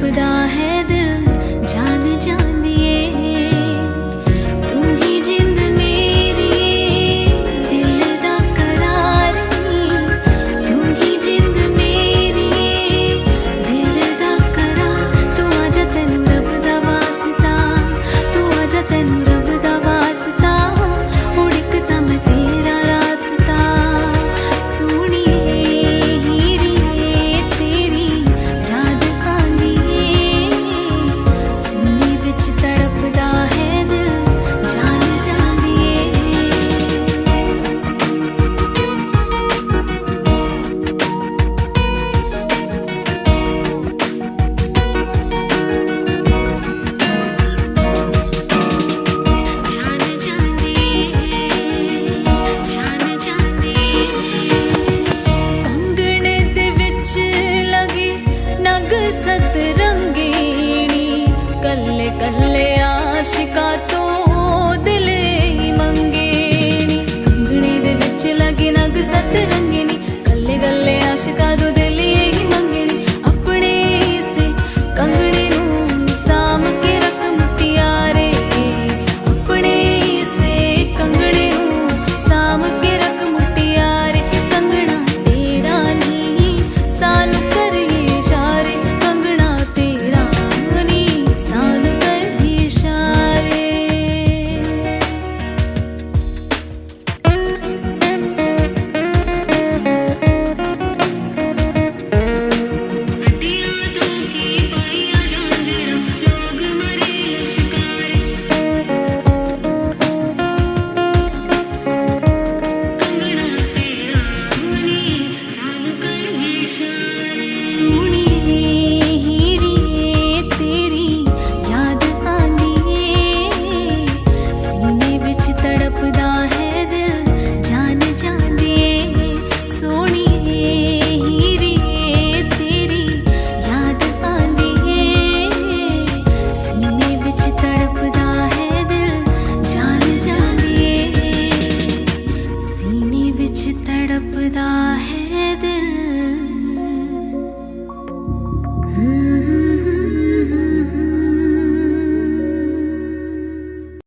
without ಸತ ರಂಗಣಿ ಕಲ್ ಕೇ ಆಶಿಕಾ ತೋದಿ ಮಂಗಣ ಲಿ ನಗ ಸತರಂಗಿಣಿ ಕಲ್ ಕೇ ಆಶಿಕಾ रब दा है